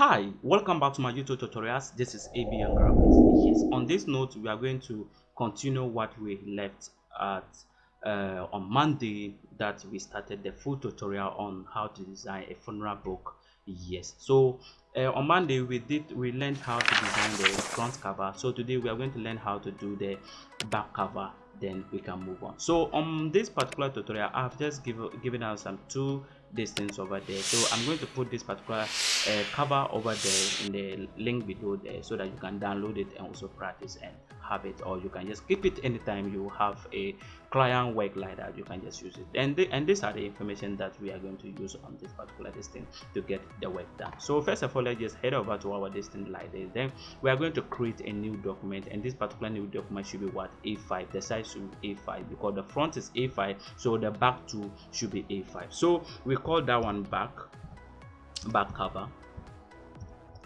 Hi, welcome back to my YouTube tutorials. This is ABN Graphics. Yes, on this note, we are going to continue what we left at uh, on Monday that we started the full tutorial on how to design a funeral book. Yes, so uh, on Monday we did we learned how to design the front cover. So today we are going to learn how to do the back cover. Then we can move on. So on this particular tutorial, I've just given given us some two distance over there. So i'm going to put this particular uh, cover over there in the link below there so that you can download it and also practice and have it or you can just keep it anytime you have a client work like that you can just use it. And the, and these are the information that we are going to use on this particular listing to get the work done. So first of all let's just head over to our listing like this. Then we are going to create a new document and this particular new document should be what? A5 the size should be a5 because the front is a5 so the back too should be a5 so we call that one back back cover.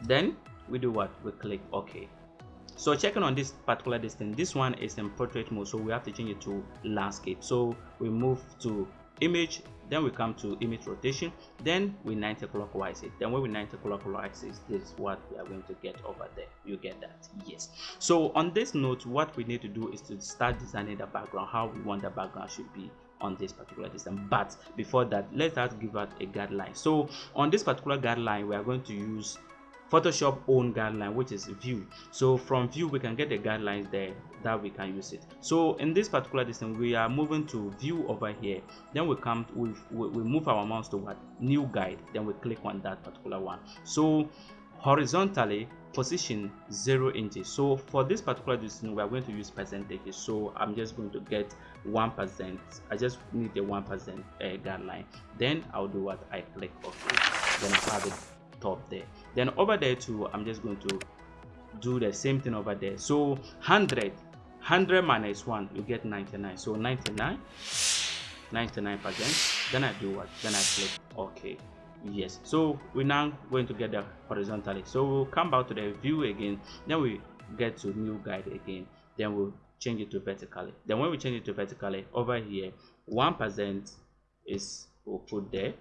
Then we do what? We click ok so checking on this particular distance this one is in portrait mode so we have to change it to landscape. So we move to image then we come to image rotation then we 90 clockwise it. Then when we 90 clockwise it this is what we are going to get over there. You get that yes. So on this note what we need to do is to start designing the background how we want the background should be on this particular system but before that let's give out a guideline. So on this particular guideline we are going to use Photoshop own guideline which is view. So from view we can get the guidelines there that we can use it. So in this particular distance we are moving to view over here. Then we come we, we move our mouse to what new guide. Then we click on that particular one. So horizontally position zero inches. So for this particular distance we are going to use percentages so i'm just going to get one percent. I just need the one percent uh, guideline. Then i'll do what i click ok then i have it top there then over there too i'm just going to do the same thing over there. So 100 100 minus 1 you get 99 so 99 99 percent. Then i do what? Then i click ok. Yes. So we're now going to get the horizontally. So we'll come back to the view again. Then we get to new guide again. Then we'll change it to vertically. Then when we change it to vertically over here one percent is we'll put there.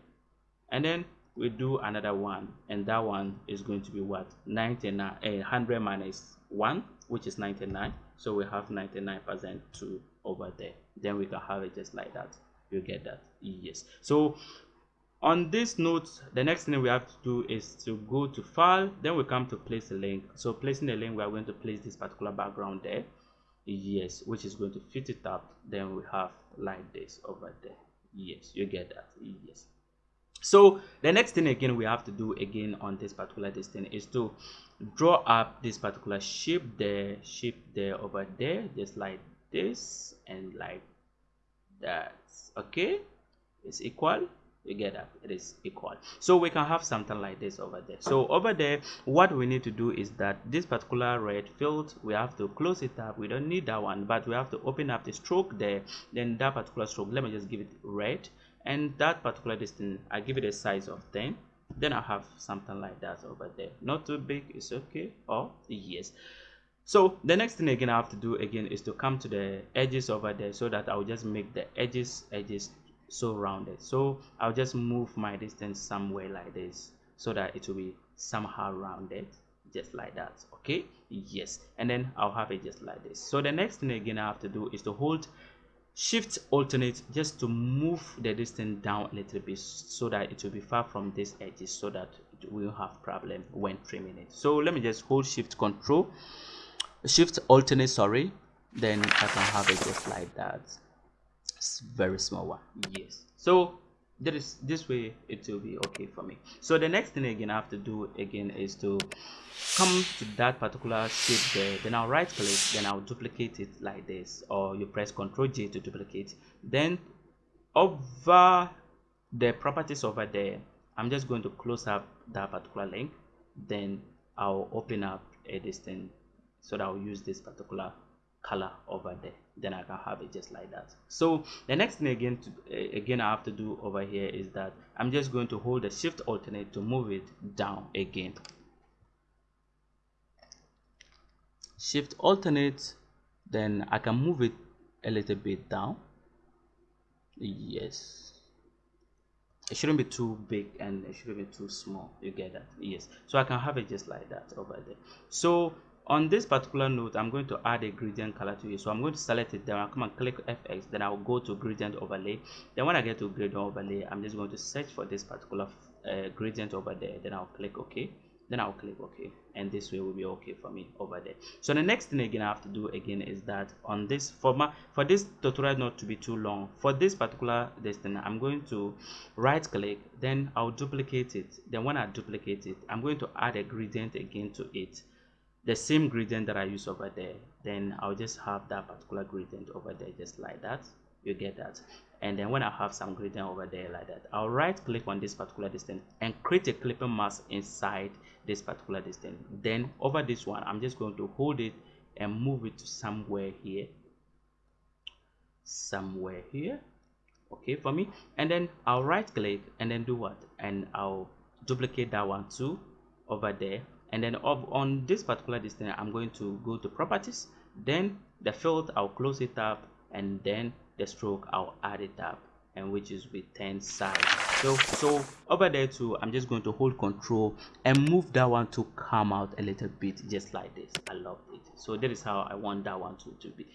And then we do another one and that one is going to be what? 99 uh, 100 minus 1 which is 99 so we have 99 percent to over there. Then we can have it just like that. You get that? Yes. So on this note the next thing we have to do is to go to file. Then we come to place a link. So placing the link we are going to place this particular background there. Yes which is going to fit it up. Then we have like this over there. Yes you get that? Yes so the next thing again we have to do again on this particular distance is to draw up this particular shape there shape there over there just like this and like that. Okay? It's equal? You get that it is equal. So we can have something like this over there. So over there what we need to do is that this particular red field we have to close it up. We don't need that one but we have to open up the stroke there. Then that particular stroke let me just give it red and that particular distance i give it a size of 10 then i have something like that over there. Not too big it's okay or yes. So the next thing again i have to do again is to come to the edges over there so that i'll just make the edges edges so rounded. So i'll just move my distance somewhere like this so that it will be somehow rounded just like that okay? Yes and then i'll have it just like this. So the next thing again i have to do is to hold shift alternate just to move the distance down a little bit so that it will be far from this edges so that it will have problem when trimming it. So let me just hold shift control shift alternate sorry. Then i can have it just like that. It's very small one. Yes. So that is this way it will be okay for me. So the next thing again i have to do again is to come to that particular shape there. Then i'll right click then i'll duplicate it like this. Or you press ctrl j to duplicate. Then over the properties over there i'm just going to close up that particular link. Then i'll open up a distance so that i'll use this particular color over there then i can have it just like that. So the next thing again to, uh, again i have to do over here is that i'm just going to hold the shift alternate to move it down again. Shift alternate then i can move it a little bit down. Yes. It shouldn't be too big and it shouldn't be too small. You get that? Yes. So i can have it just like that over there. So on this particular note i'm going to add a gradient color to it. So i'm going to select it then i'll come and click fx then i'll go to gradient overlay. Then when i get to gradient overlay i'm just going to search for this particular uh, gradient over there. Then i'll click ok. Then i'll click ok. And this way will be okay for me over there. So the next thing again i have to do again is that on this for my for this tutorial not to be too long for this particular this thing i'm going to right click then i'll duplicate it. Then when i duplicate it i'm going to add a gradient again to it the same gradient that I use over there then I'll just have that particular gradient over there just like that. You get that? And then when I have some gradient over there like that I'll right click on this particular distance and create a clipping mask inside this particular distance. Then over this one I'm just going to hold it and move it to somewhere here. Somewhere here. Okay for me. And then I'll right click and then do what? And I'll duplicate that one too over there and then on this particular distance i'm going to go to properties. Then the field i'll close it up and then the stroke i'll add it up and which is with 10 size so so over there too i'm just going to hold control and move that one to come out a little bit just like this. I love it. So that is how i want that one to, to be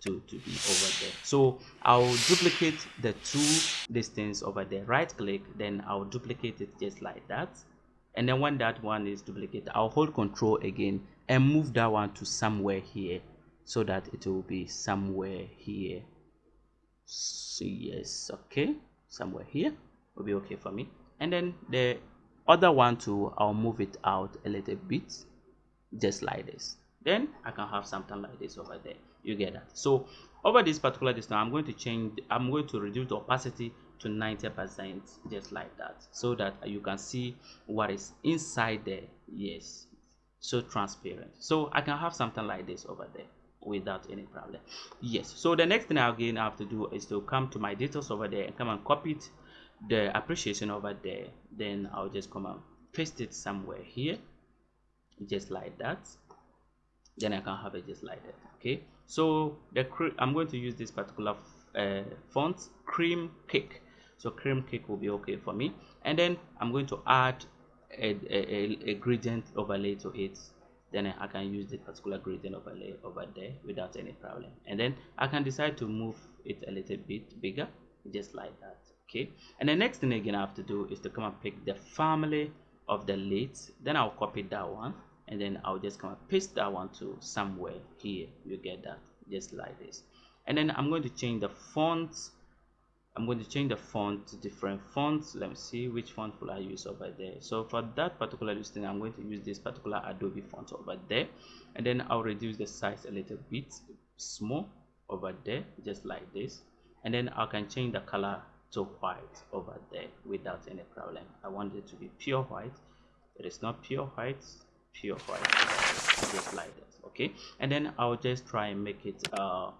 to to be over there. So i'll duplicate the two distance over there. Right click then i'll duplicate it just like that and then when that one is duplicated i'll hold control again and move that one to somewhere here so that it will be somewhere here. So yes okay. Somewhere here will be okay for me. And then the other one too i'll move it out a little bit just like this. Then i can have something like this over there. You get that. So over this particular distance i'm going to change i'm going to reduce the opacity to 90 percent just like that so that you can see what is inside there. Yes so transparent. So i can have something like this over there without any problem. Yes so the next thing I'll again i have to do is to come to my details over there and come and copy it the appreciation over there. Then i'll just come and paste it somewhere here just like that then i can have it just like that okay? So the i'm going to use this particular uh, font cream cake. So cream cake will be okay for me. And then i'm going to add a, a, a gradient overlay to it. Then i can use the particular gradient overlay over there without any problem. And then i can decide to move it a little bit bigger just like that okay? And the next thing again i have to do is to come and pick the family of the leads then i'll copy that one and then i'll just come and paste that one to somewhere here you get that just like this and then i'm going to change the font I'm going to change the font to different fonts. Let me see which font will I use over there. So for that particular listing, I'm going to use this particular Adobe font over there. And then I'll reduce the size a little bit small over there, just like this. And then I can change the color to white over there without any problem. I want it to be pure white. It is not pure white, pure white, just like this. Okay. And then I'll just try and make it uh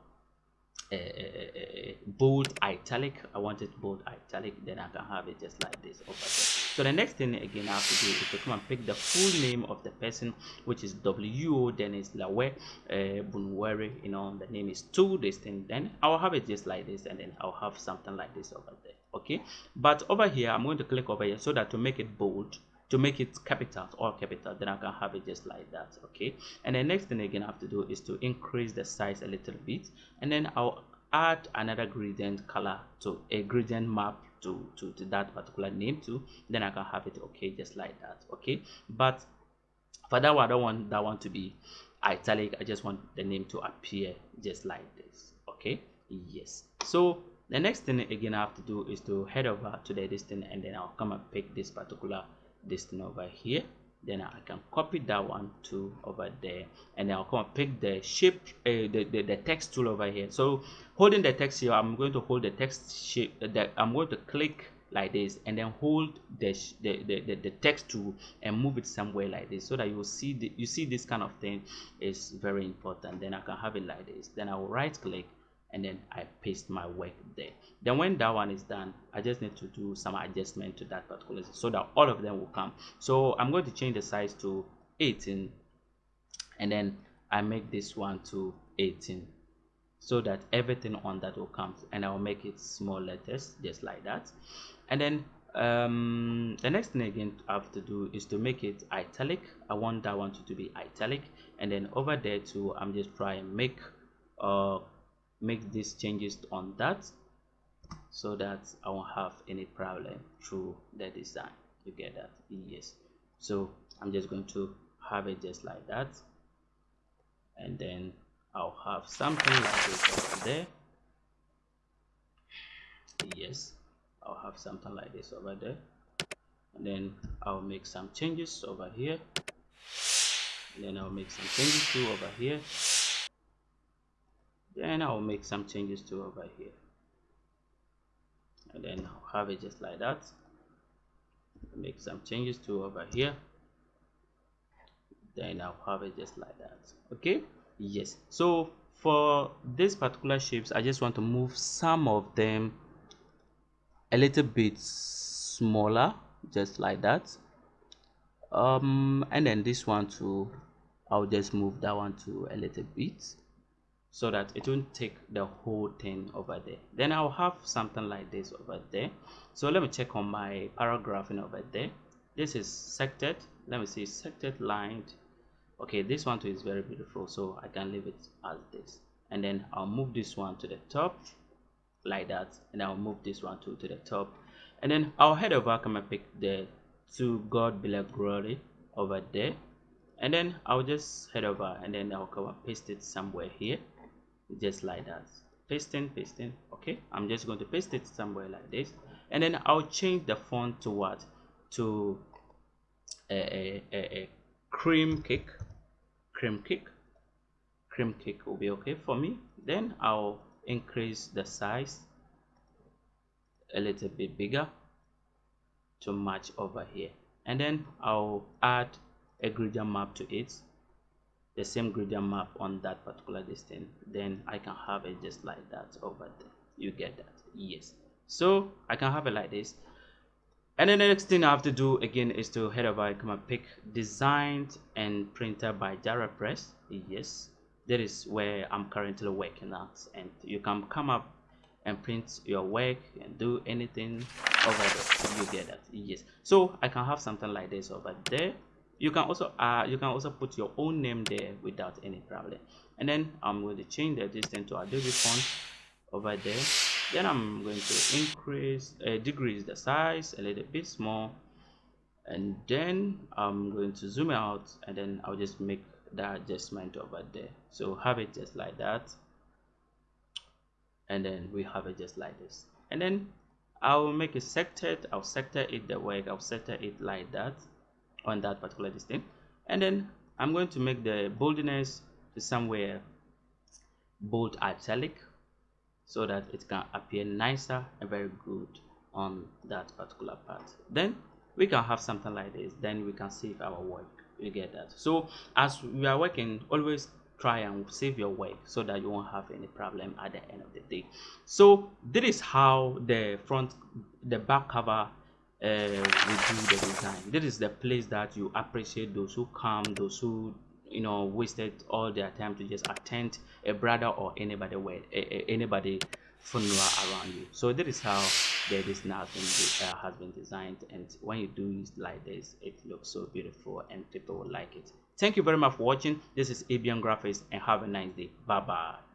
bold italic i want it bold italic then i can have it just like this over there so the next thing again i have to do is to come and pick the full name of the person which is wo then it's lawe uh, bunwere you know the name is two this thing then i'll have it just like this and then i'll have something like this over there okay but over here i'm going to click over here so that to make it bold to make it capital or capital then i can have it just like that okay? And the next thing again i have to do is to increase the size a little bit and then i'll add another gradient color to a gradient map to, to, to that particular name too then i can have it okay just like that okay? But for that one i don't want that one to be italic i just want the name to appear just like this okay? Yes. So the next thing again i have to do is to head over to the distance and then i'll come and pick this particular this thing over here. Then I can copy that one to over there. And then I'll come and pick the shape uh, the, the, the text tool over here. So holding the text here I'm going to hold the text shape uh, that I'm going to click like this and then hold the, the, the, the, text tool and move it somewhere like this so that you will see the, you see this kind of thing is very important. Then I can have it like this. Then I will right click and then I paste my work there. Then when that one is done, I just need to do some adjustment to that particular so that all of them will come. So I'm going to change the size to 18 and then I make this one to 18 so that everything on that will come and I'll make it small letters just like that. And then um the next thing again i have to do is to make it italic i want that one to, to be italic and then over there too i'm just trying make uh make these changes on that so that i won't have any problem through the design. You get that? Yes. So i'm just going to have it just like that. And then i'll have something like this over there. Yes. I'll have something like this over there. And then I'll make some changes over here. And then I'll make some changes too over here then I'll make some changes to over here. And then I'll have it just like that. Make some changes to over here. Then I'll have it just like that. Okay? Yes. So for this particular shapes I just want to move some of them a little bit smaller just like that. Um and then this one too i'll just move that one to a little bit so that it won't take the whole thing over there. Then i'll have something like this over there. So let me check on my paragraphing over there. This is sected. Let me see sected lined. Okay this one too is very beautiful so i can leave it as this. And then i'll move this one to the top like that. And I'll move this one too to the top. And then I'll head over come and pick the to God be like glory over there. And then I'll just head over and then I'll come and paste it somewhere here just like that. Pasting pasting okay? I'm just going to paste it somewhere like this. And then I'll change the font to what? To a, a, a cream cake. Cream cake. Cream cake will be okay for me. Then I'll increase the size a little bit bigger to match over here. And then I'll add a gradient map to it the same gradient map on that particular distance then I can have it just like that over there. You get that? Yes. So I can have it like this. And then the next thing I have to do again is to head over come and pick designed and printed by Jara Press. Yes. That is where I'm currently working at. And you can come up and print your work and do anything over there. You get that? Yes. So I can have something like this over there you can also uh you can also put your own name there without any problem. And then I'm going to change the distance to Adobe font over there. Then I'm going to increase uh, decrease the size a little bit small. And then I'm going to zoom out and then I'll just make that adjustment over there. So have it just like that. And then we have it just like this. And then I'll make it sected. I'll sector it the way I'll sector it like that on that particular distance. And then I'm going to make the boldness to somewhere bold italic so that it can appear nicer and very good on that particular part. Then we can have something like this. Then we can save our work. You get that? So as we are working always try and save your work so that you won't have any problem at the end of the day. So this is how the front the back cover uh, we do the design this is the place that you appreciate those who come those who you know wasted all their time to just attend a brother or anybody where anybody funeral around you. So this is how the design has been, uh, has been designed. And when you do it like this it looks so beautiful and people will like it. Thank you very much for watching. This is abian graphics and have a nice day. Bye bye